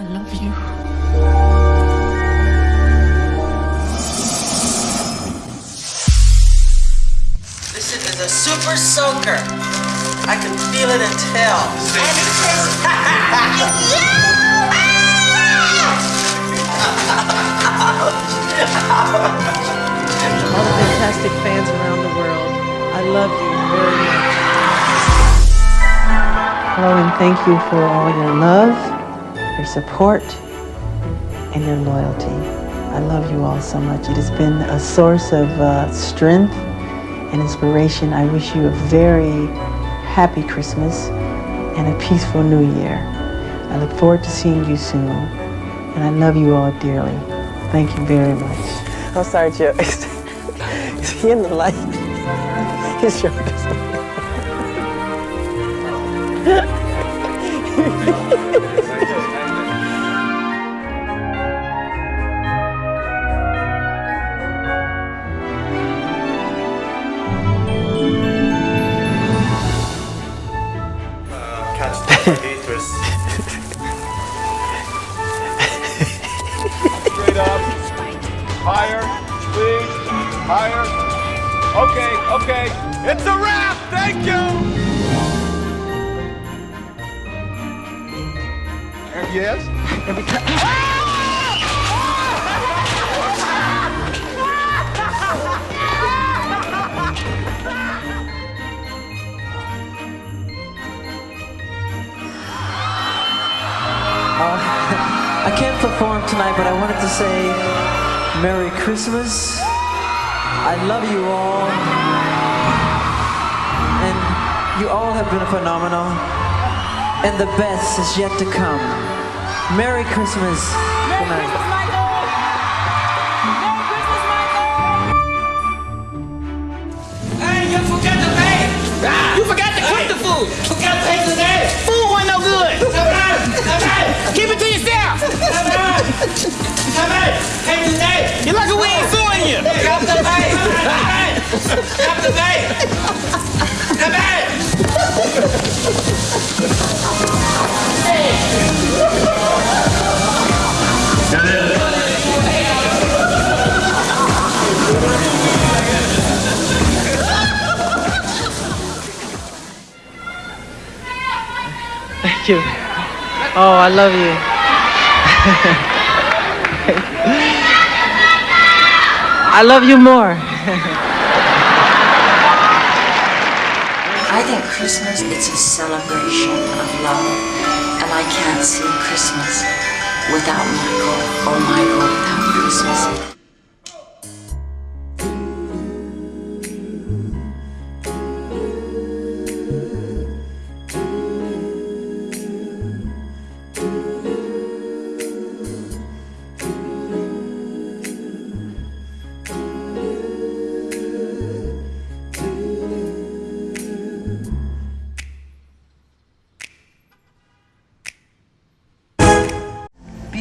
I love you. This is a super soaker. I can feel it and tell. And it says, "You!" all the fantastic fans around the world. I love you very much. Hello, and thank you for all your love, your support, and your loyalty. I love you all so much. It has been a source of uh, strength and inspiration. I wish you a very happy Christmas and a peaceful New Year. I look forward to seeing you soon, and I love you all dearly. Thank you very much. I'm sorry, Joe. Is he in the light? His shoulders. Haters. Straight up. Higher. Please. Higher. Okay, okay. It's a wrap. Thank you. Yes. Every time. Ah! Uh, I can't perform tonight, but I wanted to say Merry Christmas. I love you all. And you all have been phenomenal. And the best is yet to come. Merry Christmas. Merry Good night. Christmas, Michael. Merry Christmas, Michael. Hey, you forgot to pay. You forgot to cook the food. Forgot to pay today. Food wasn't no good. The. Thank you. Oh, I love you. I love you more. I think Christmas it's a celebration of love, and I can't see Christmas without Michael or Michael without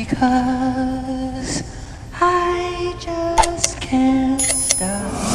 Because I just can't stop